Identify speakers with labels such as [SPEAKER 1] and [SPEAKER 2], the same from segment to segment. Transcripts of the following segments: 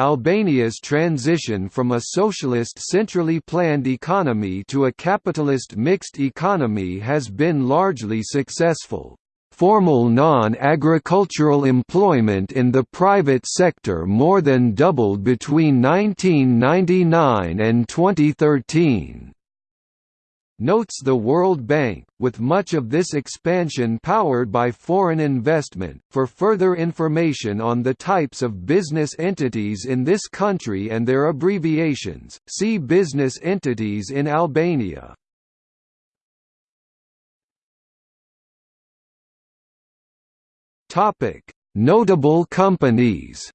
[SPEAKER 1] Albania's transition from a socialist centrally planned economy to a capitalist mixed economy has been largely successful. Formal non-agricultural employment in the private sector more than doubled between 1999 and 2013 notes the World Bank, with much of this expansion powered by foreign investment. For further information on the types of business entities in this country and their abbreviations, see Business entities in Albania. Topic: Notable companies.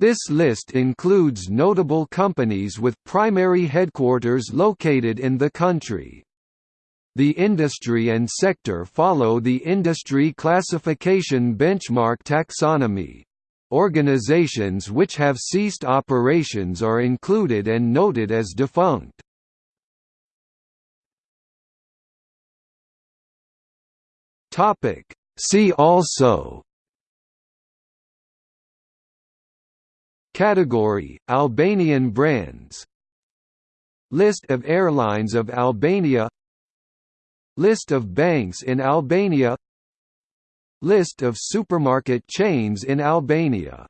[SPEAKER 1] This list includes notable companies with primary headquarters located in the country. The industry and sector follow the industry classification benchmark taxonomy. Organizations which have ceased operations are included and noted as defunct. See also Category: Albanian brands. List of airlines of Albania. List of banks in Albania. List of supermarket chains in Albania